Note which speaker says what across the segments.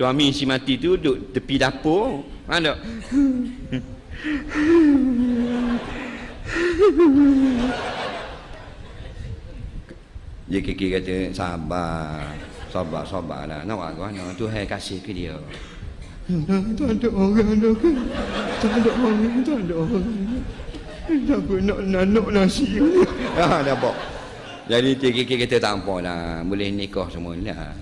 Speaker 1: Suami si mati tu duduk tepi dapur. Faham tak? Dia kiki kata sabar. Sabar, sabar lah. Nak buat mana? Tuhan kasih ke dia.
Speaker 2: Tak ada orang dah kan. Tak ada orang, tak ada orang. Siapa nak nanuk nasi
Speaker 1: Ha, dah bok. Jadi kiki kata tak apa lah. Boleh nikah semua lah.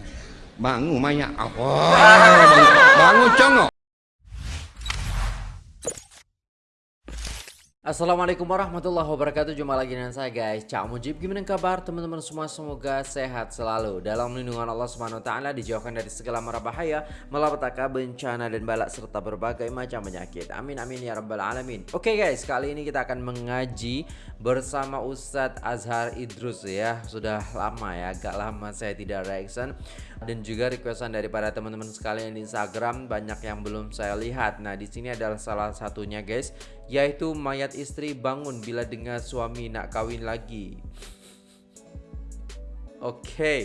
Speaker 1: Bangun mayat. Apa? Bangun, bangun congok.
Speaker 3: Assalamualaikum warahmatullahi wabarakatuh. Jumpa lagi dengan saya guys. Cak Mujib Gimana kabar teman-teman semua? Semoga sehat selalu. Dalam lindungan Allah Subhanahu Taala Dijauhkan dari segala mara bahaya Malapetaka bencana dan balak Serta berbagai macam penyakit. Amin amin ya rabbal alamin. Oke okay guys kali ini kita akan mengaji Bersama Ustadz Azhar Idrus ya. Sudah lama ya. Agak lama saya tidak reaction. Dan juga requestan daripada teman-teman sekalian di Instagram Banyak yang belum saya lihat. Nah di sini adalah salah satunya guys Yaitu mayat istri bangun bila dengar suami nak kawin lagi. Oke, okay.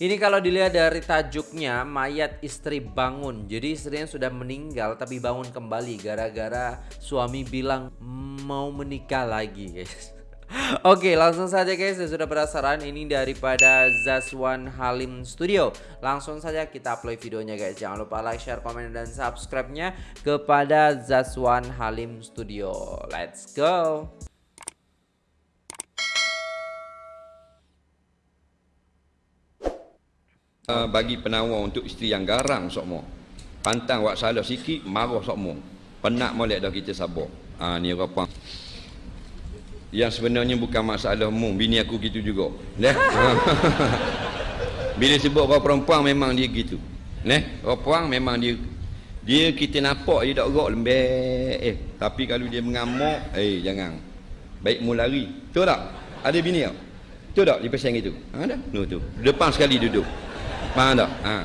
Speaker 3: ini kalau dilihat dari tajuknya mayat istri bangun. Jadi istrinya sudah meninggal tapi bangun kembali gara-gara suami bilang mau menikah lagi, guys. Oke langsung saja guys saya sudah penasaran ini daripada Zaswan Halim Studio. Langsung saja kita upload videonya guys. Jangan lupa like, share, komen, dan subscribe nya Kepada Zaswan Halim Studio. Let's go!
Speaker 1: Uh, Bagi penawar untuk isteri yang garang sokmo Pantang wak salah sikit marah sokmo Penat molek dah kita sabar. Ah ni apa yang sebenarnya bukan masalah mu. Bini aku gitu juga. Neh? Bila sebut orang perempuan memang dia gitu. Neh? Perempuan memang dia dia kita nampak dia tak gerak lembek. Eh tapi kalau dia mengamuk eh jangan. Baik mu lari. Tu tak? Ada bini tak? Tu tak? Dia pesan gitu. Ha dah? No, tu. Depan sekali duduk. Faham tak? Ha.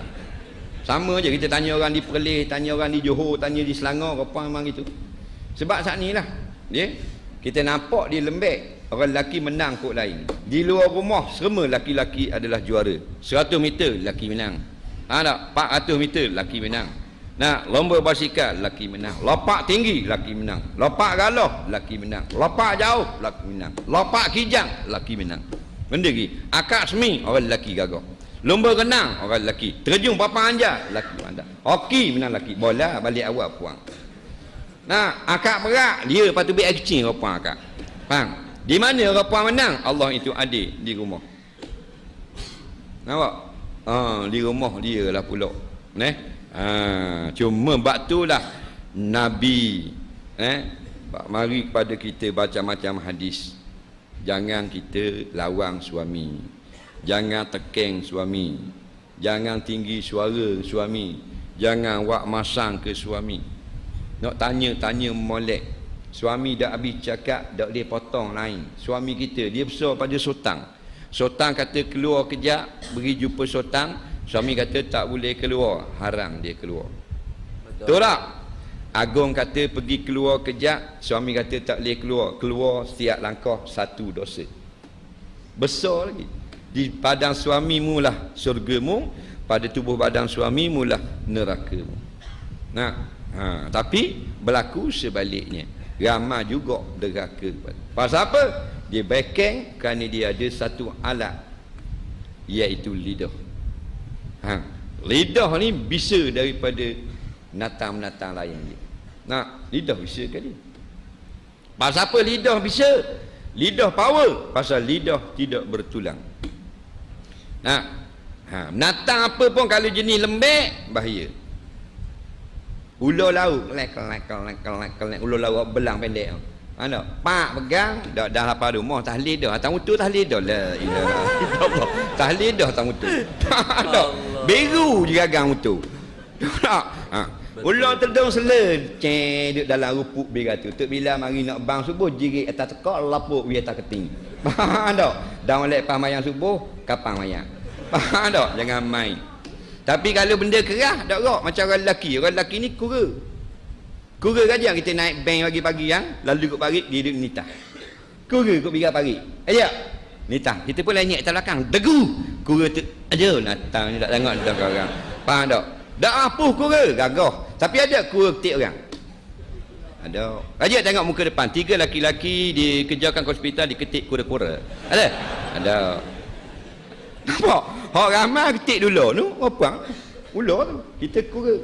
Speaker 1: Sama je kita tanya orang di Perlis tanya orang di Johor tanya di Selangor apa memang gitu. Sebab saat ni lah dia kita nampak dia lembek. Orang lelaki menang kot lain. Di luar rumah semua lelaki-lelaki adalah juara. 100 meter lelaki menang. Ha tak? 400 meter lelaki menang. Nah lomba basikal lelaki menang. Lopak tinggi lelaki menang. Lopak galah lelaki menang. Lopak jauh lelaki menang. Lopak kijang lelaki menang. Benda lagi. Akak semi orang lelaki gagah. Lomba renang orang lelaki. Terjun papan anjar lelaki pandai hoki menang lelaki. Bola balik awal puang Nah, akak berak, dia patut biar kecil rapang akak. Faham? Di mana rapang menang? Allah itu ada di rumah. Nampak? Ha, di rumah dia lah pula. Neh? Ha, cuma bab lah Nabi eh mari kepada kita baca macam hadis. Jangan kita lawang suami. Jangan tekeng suami. Jangan tinggi suara suami. Jangan wak masang ke suami. Nak tanya-tanya molek. Suami dah habis cakap, dah boleh potong lain. Suami kita, dia besar pada sotang. Sotang kata keluar kejap, beri jumpa sotang. Suami kata tak boleh keluar, haram dia keluar. Betul tak? Agung kata pergi keluar kejap, suami kata tak boleh keluar. Keluar setiap langkah satu dosa. Besar lagi. Di padang suamimu lah surgamu, pada tubuh badan suamimu lah nerakamu. Nah, Ha, tapi berlaku sebaliknya. Ramai juga deraka. Pasal apa? Dia backing kerana dia ada satu alat. Iaitu lidah. Ha, lidah ni bisa daripada natang-natang lain dia. Nah, lidah bisa ke dia? Pasal apa lidah bisa? Lidah power. Pasal lidah tidak bertulang. Nah, ha, natang apa pun kalau jenis lembek, bahaya. Ular laut lek lek lek lek lek ular laut belang pendek tu. Ana, pak pegang dah dah lapar rumah tahlil dah. Atas mutu tahlil dah la ilah. tahlil dah atas mutu. Ada. Biru je gagang mutu. Tak. Ha. Ular terdung sela cek duduk dalam rupuk biru tu. Tok bila mari nak bang subuh jirik atas tekak lapuk wi atas keting. Faham tak? Dah lek pamayang subuh kapang mayang. Faham tak? Jangan main. Tapi kalau benda kerah, tak rok macam orang lelaki. Orang lelaki ni kura. Kura saja kita naik bank pagi-pagi yang lalu ikut pagi dia duduk nitah. Kura ikut bigar pagi. Ayo. Nitah. Kita pun lenyek atas belakang. Degu. Kura tu aja natang ni tak tengok dah orang. Faham tak? Dah apuh kura, gagah. Tapi ada kura ketik orang. Ada. Raja tengok muka depan. Tiga laki-laki dikejarkan ke hospital diketik kura-kura. Ada? Ada. Nampak? Hak ramai ketik dulu tu. Apa? Ular tu. Kita kura.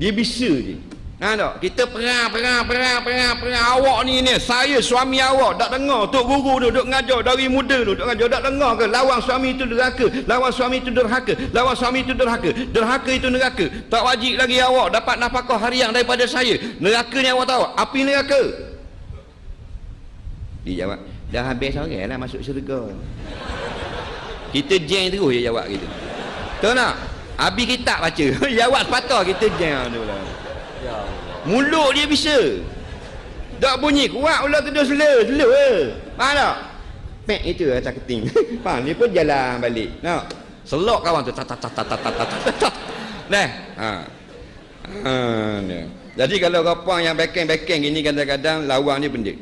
Speaker 1: Dia bisa je. Ha tak? Kita perang, perang, perang, perang, perang. Awak ni ni. Saya suami awak. Tak dengar. Tok guru tu duk ngajar. Dari muda tu duk ngajar. Tak dengar ke? Lawan suami itu derhaka. Lawan suami itu derhaka. Lawan suami itu derhaka. Derhaka itu neraka. Tak wajib lagi awak dapat nafkah harian daripada saya. Neraka ni awak tahu. Api neraka. Dia jawab. Dah habis orang lah masuk syurga. Kita jeng terus dia jawab gitu. Tahu tak? Habis kita baca. jawab sepatah kita jeng tu lah.
Speaker 3: Ya Allah.
Speaker 1: Mulut dia bisa. Tak bunyi kuat ular slow, slow eh. Faham tak? Pek itu atas keting. Faham dia pun jalan balik. Nak. Selok kawan tu. Tat tat tat tat tat tat tat tat. Nah. Ha. Ha. Jadi kalau rapang yang backing-backing gini kadang-kadang lawang dia benda.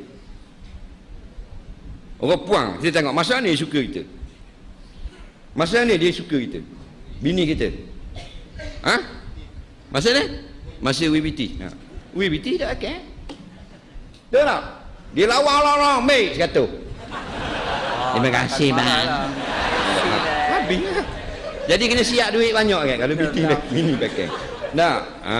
Speaker 1: Orang puang, kita tengok masa ni suka kita. Masa ni dia suka kita. Bini kita. Ha? Masa ni? Masa WBT. Ha. WBT tak akan. Tahu tak? Dia lawang-lawang, mate, kata. Terima kasih, bang. Habis lah. Jadi kena siap duit banyak kan kalau BT bini pakai. Nah, ha,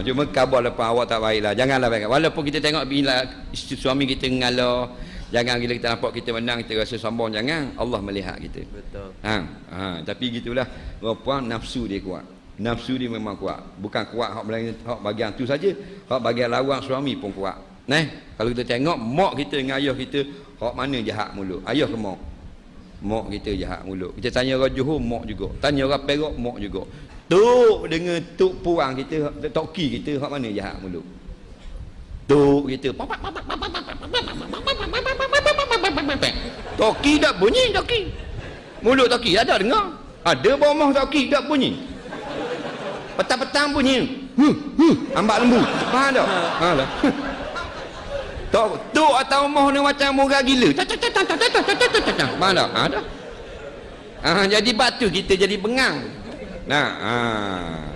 Speaker 1: cuma khabar lepas awak tak baiklah. Janganlah pakai. Walaupun kita tengok bila suami kita ngalah, jangan bila kita nampak kita menang kita rasa sombong jangan. Allah melihat kita.
Speaker 3: Betul.
Speaker 1: Ha, ha, tapi gitulah. Rupa nafsu dia kuat. Nafsu dia memang kuat. Bukan kuat hak bagian hak bagian tu saja. Hak bagian lawan suami pun kuat. Nah, kalau kita tengok mak kita dengan ayah kita, hak mana jahat mulut? Ayah ke mak? Mak kita jahat mulut. Kita tanya orang Johor, mak juga. Tanya orang Perak, mak juga. Tuk dengan tuk puang kita, toki kita, hak mana jahat mulut? Tuk kita. Toki tak bunyi, toki. Mulut toki ada dengar. Ada bomah toki tak bunyi. Petang-petang bunyi. Huh, huh, ambak lembu. Faham tak? Ha lah. Tok tok atau moh ni macam murah gila. Faham tak? Ha dah. Ha, jadi batu kita jadi bengang. Nah, ha,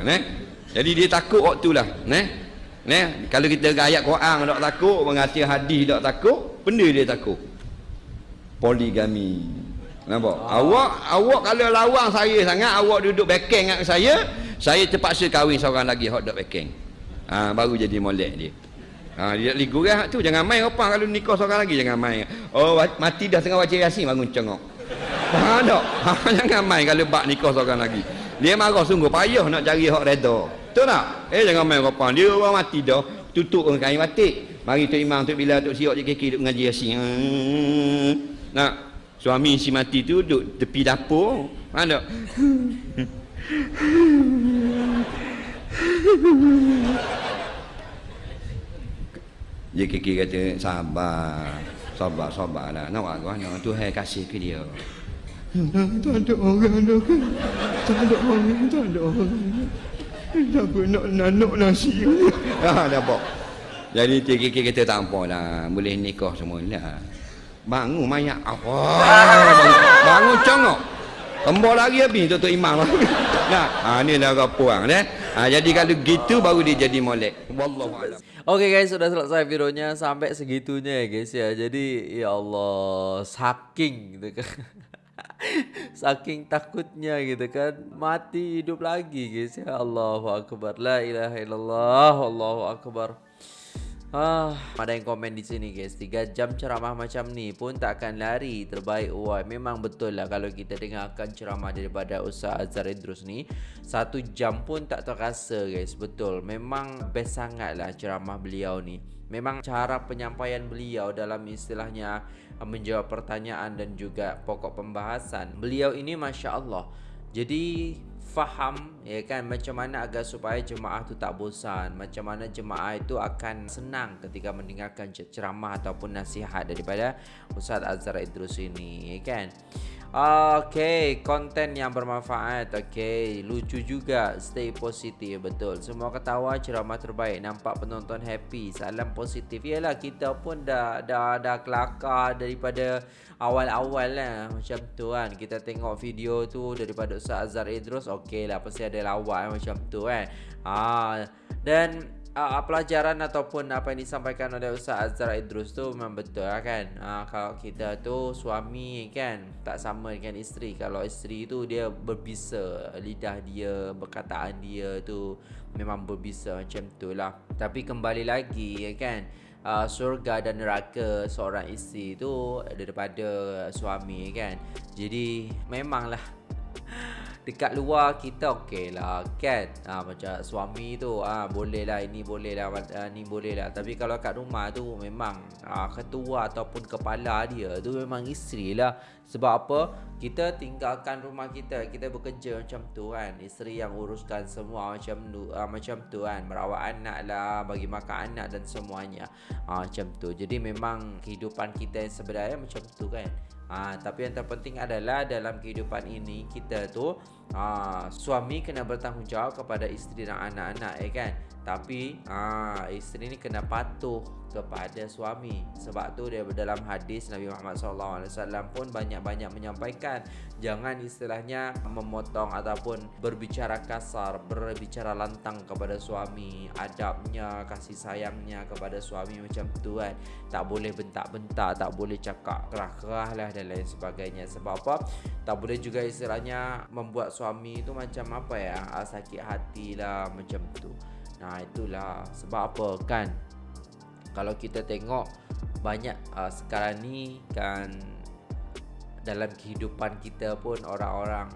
Speaker 1: neh. Jadi dia takut waktu lah, neh. Neh, kalau kita ayat Quran tak takut, mengasih hadis tak takut, benda dia takut. Poligami. Nampak? Ah. Awak awak kalau lawan saya sangat, awak duduk backing dengan saya, saya terpaksa kahwin seorang lagi hot dog backing. Ha, baru jadi molek dia. Ha, dia ligu kan tu jangan main apa kalau nikah seorang lagi jangan main. Oh mati dah tengah baca yasin bangun cengok. Faham tak? Ha, jangan main kalau bak nikah seorang lagi. Dia marah sungguh payah nak cari hak redha. Betul tak? Eh jangan main apa. Dia orang mati dah tutup dengan kain batik. Mari tu imam tu bila tu siok je kaki duk ngaji yasin. Hmm. Nak suami si mati tu duduk tepi dapur. Dia kiki kata sabar. Sabar, sabar lah. Nak buat mana? Tuhan kasih ke dia.
Speaker 2: Tak ada orang. Tak ada orang, tak ada orang. Tak nak nanuk nasi.
Speaker 1: Ha, nampak. Jadi kiki kata tak apa lah. Boleh nikah semua lah. Bangun mayat. Apa? Bangun, bangun congok. Tembok lagi habis tutup imam. nah, ha, ni lah orang puang. Eh? Ha, jadi kalau gitu baru dia jadi molek. Wallahualam.
Speaker 3: Oke guys, sudah selesai videonya sampai segitunya ya guys ya. Jadi ya Allah, saking gitu kan. saking takutnya gitu kan. Mati hidup lagi guys ya Allahu akbar. La ilaha illallah. Allahu akbar Ah, ada yang komen di sini guys. 3 jam ceramah macam ni pun tak akan lari Terbaik. Wah Memang betul lah Kalau kita dengarkan ceramah daripada Ustaz Azhar Idrus ni Satu jam pun tak terasa guys. Betul. Memang best sangat lah ceramah beliau ni. Memang cara penyampaian beliau dalam istilahnya Menjawab pertanyaan dan juga pokok pembahasan. Beliau ini Masya Allah. Jadi faham. Ya kan macam mana agar supaya jemaah tu tak bosan. Macam mana jemaah itu akan senang ketika mendengarkan ceramah ataupun nasihat daripada Ustaz Azhar Idrus ini ya kan Okay, konten yang bermanfaat. Okay, lucu juga. Stay positif, betul. Semua ketawa, ceramah terbaik. Nampak penonton happy. Salam positif. Yalah, kita pun dah dah dah kelakar daripada awal-awal lah. Macam tu kan. Kita tengok video tu daripada Ustaz Azhar Idrus. Okay lah, pasti ada lawak macam tu kan. Ah, dan uh, pelajaran ataupun apa yang disampaikan oleh Ustaz Azhar Idrus tu memang betul lah kan. Uh, kalau kita tu suami kan tak sama dengan isteri. Kalau isteri tu dia berbisa lidah dia perkataan dia tu memang berbisa macam tu lah. Tapi kembali lagi kan uh, surga dan neraka seorang isteri tu daripada suami kan. Jadi memanglah dekat luar kita okey lah kan? Ha, macam suami tu ha, boleh lah ini boleh lah ha, ni boleh lah. Tapi kalau kat rumah tu memang ha, ketua ataupun kepala dia tu memang isteri lah. Sebab apa? Kita tinggalkan rumah kita kita bekerja macam tu kan. Isteri yang uruskan semua macam tu ha, macam tu kan. Merawat anak lah bagi makan anak dan semuanya. Ha, macam tu. Jadi memang kehidupan kita yang sebenarnya macam tu kan Ha, tapi yang terpenting adalah dalam kehidupan ini kita tu ha, suami kena bertanggungjawab kepada isteri dan anak-anak ya kan. Tapi ha, isteri ni kena patuh kepada suami. Sebab tu dia dalam hadis Nabi Muhammad SAW pun banyak-banyak menyampaikan jangan istilahnya memotong ataupun berbicara kasar, berbicara lantang kepada suami, adabnya, kasih sayangnya kepada suami macam tu kan. Tak boleh bentak-bentak, tak boleh cakap kerah-kerah lah dan lain sebagainya. Sebab apa? Tak boleh juga istilahnya membuat suami tu macam apa ya, sakit hati lah macam tu. Nah itulah sebab apa kan kalau kita tengok banyak uh, sekarang ni kan dalam kehidupan kita pun orang-orang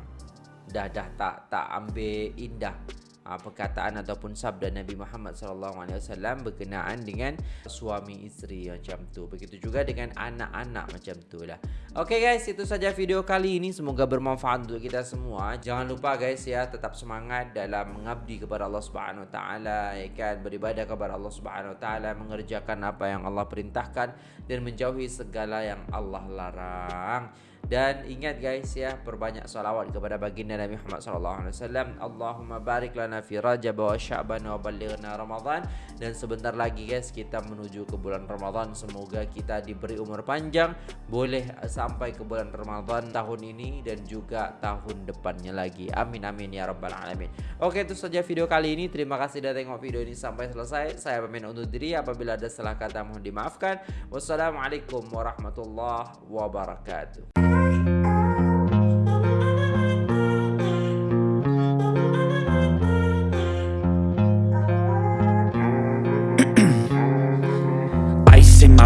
Speaker 3: dah dah tak tak ambil indah uh, perkataan ataupun sabda Nabi Muhammad wasallam berkenaan dengan suami isteri macam tu. Begitu juga dengan anak-anak macam tu lah. Okay guys, itu saja video kali ini. Semoga bermanfaat untuk kita semua. Jangan lupa guys ya, tetap semangat dalam mengabdi kepada Allah Subhanahu Taala, ya kan beribadah kepada Allah Subhanahu Taala, mengerjakan apa yang Allah perintahkan dan menjauhi segala yang Allah larang. Dan ingat guys ya, perbanyak salawat kepada baginda Nabi Muhammad sallallahu alaihi wasallam. Allahumma barik lana fi Rajab wa Sya'ban wa ballighna Ramadan. Dan sebentar lagi guys kita menuju ke bulan Ramadan. Semoga kita diberi umur panjang, boleh sampai ke bulan Ramadan tahun ini dan juga tahun depannya lagi. Amin amin ya rabbal alamin. Oke, itu saja video kali ini. Terima kasih sudah tengok video ini sampai selesai. Saya pamit undur diri apabila ada salah kata mohon dimaafkan. Wassalamualaikum warahmatullahi wabarakatuh.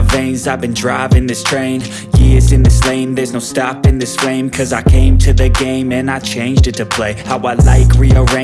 Speaker 4: veins I've been driving this train. Years in this lane There's no stopping this flame. Cause I came to the game And I changed it to play. How I like rearrange